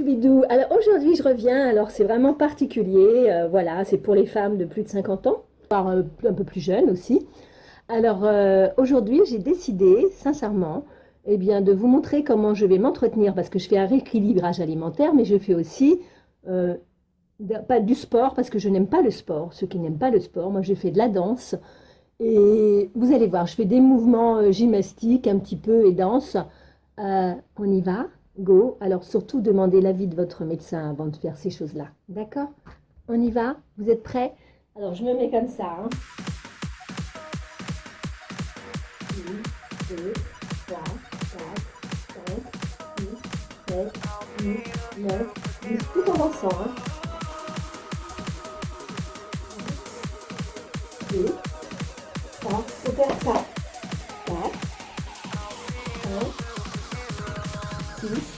Alors aujourd'hui je reviens, alors c'est vraiment particulier, euh, voilà, c'est pour les femmes de plus de 50 ans, voire euh, un peu plus jeunes aussi. Alors euh, aujourd'hui j'ai décidé, sincèrement, eh bien, de vous montrer comment je vais m'entretenir, parce que je fais un rééquilibrage alimentaire, mais je fais aussi, pas du sport, parce que je n'aime pas le sport, ceux qui n'aiment pas le sport, moi je fais de la danse, et vous allez voir, je fais des mouvements gymnastiques un petit peu et danse, on y va Go. Alors surtout, demandez l'avis de votre médecin avant de faire ces choses-là. D'accord? On y va? Vous êtes prêts? Alors je me mets comme ça. Hein. 1, 2, 3, 4, 5, 6, 7, 8, 9, 10. Tout en dansant. Hein. 2, 3, faut faire ça. 4, 6,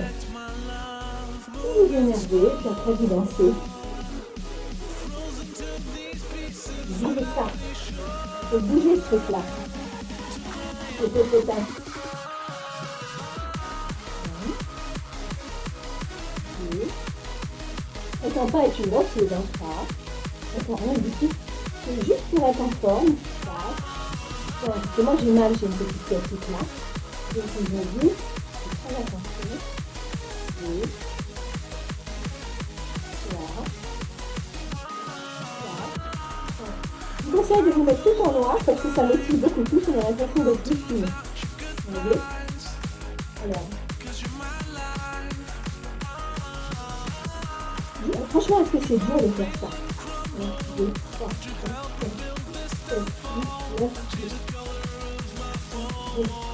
vous vous énervez, puis après vous dansez. Bougez ça. Il faut bouger ce truc-là. C'est pas être une danseuse, hein, ça. Attends, rien du tout. C'est juste pour être en forme. Parce que moi j'ai mal, j'ai une petite petite là. Donc aujourd'hui, très attention. Je vous conseille de vous mettre tout en noir parce que ça motive beaucoup plus, on a l'impression d'être plus Alors. Franchement, est-ce que c'est dur de faire ça? 1, 2, 3, 4, 5, 6, 7, 8, 9, 10.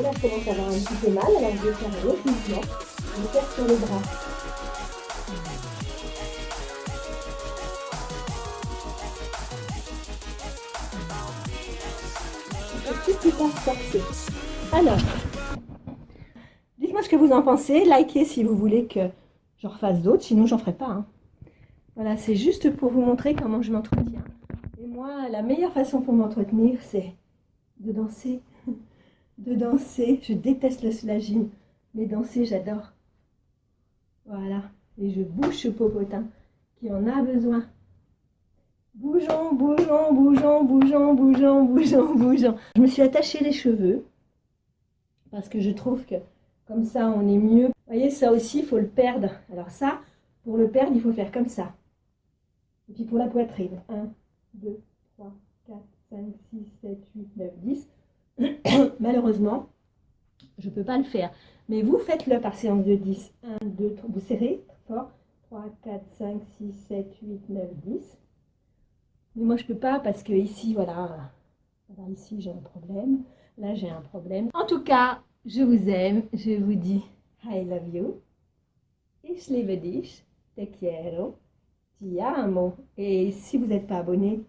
là, je commence à avoir un petit peu mal, alors je vais faire un autre mouvement. Je vais faire sur les bras. Alors, dites-moi ce que vous en pensez. Likez si vous voulez que j'en refasse d'autres, sinon j'en ferai pas. Hein. Voilà, c'est juste pour vous montrer comment je m'entretiens. Et moi, la meilleure façon pour m'entretenir, c'est de danser. De danser. Je déteste le slagine, mais danser, j'adore. Voilà. Et je bouge ce popotin qui en a besoin. Bougeons, bougeons, bougeons, bougeons, bougeons, bougeons, bougeons. Je me suis attaché les cheveux parce que je trouve que comme ça, on est mieux. Vous voyez, ça aussi, il faut le perdre. Alors ça, pour le perdre, il faut faire comme ça. Et puis pour la poitrine, 1, 2, 3, 4, 5, 6, 7, 8, 9, 10. Malheureusement, je ne peux pas le faire. Mais vous faites-le par séance de 10. 1, 2, 3, vous serrez fort. 3, 4, 5, 6, 7, 8, 9, 10. Mais moi, je peux pas parce que ici, voilà, ici, j'ai un problème. Là, j'ai un problème. En tout cas, je vous aime. Je vous dis I love you. Ich liebe. Te quiero. Ti. Et si vous n'êtes pas abonné,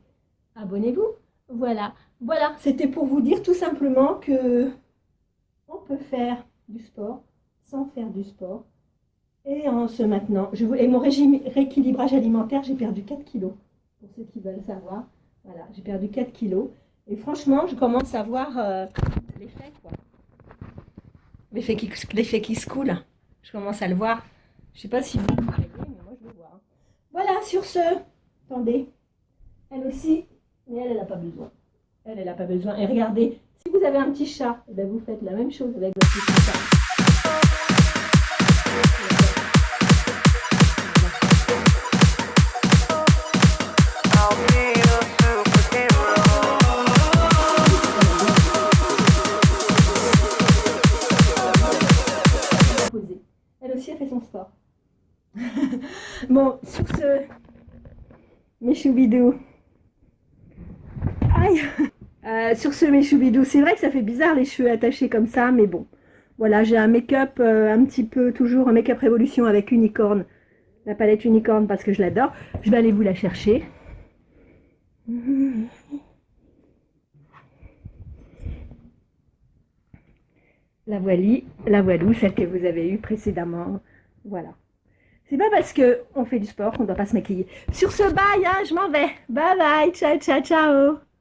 abonnez-vous. Voilà. Voilà, c'était pour vous dire tout simplement que on peut faire du sport sans faire du sport. Et en se maintenant, je, et mon régime rééquilibrage alimentaire, j'ai perdu 4 kilos pour ceux qui veulent savoir. Voilà, j'ai perdu 4 kilos. Et franchement, je commence à voir euh, l'effet, quoi. L'effet qui, se coule. Je commence à le voir. Je ne sais pas si vous le voyez, mais moi je le vois. Voilà, sur ce, attendez. Elle aussi, mais elle, elle n'a pas besoin. Elle, elle n'a pas besoin. Et regardez, si vous avez un petit chat, eh ben, vous faites la même chose avec votre petit chat. Elle aussi a fait son sport. bon, sur ce, mes choubidous. Euh, Sur ce, mes choubidous, c'est vrai que ça fait bizarre les cheveux attachés comme ça, mais bon. Voilà, j'ai un make-up euh, un petit peu, toujours un make-up révolution avec unicorne. La palette unicorne parce que je l'adore. Je vais aller vous la chercher. La voilie, la voilou, celle que vous avez eue précédemment. Voilà. C'est pas parce qu'on fait du sport qu'on doit pas se maquiller. Sur ce, bye, hein, je m'en vais. Bye bye, ciao, ciao, ciao.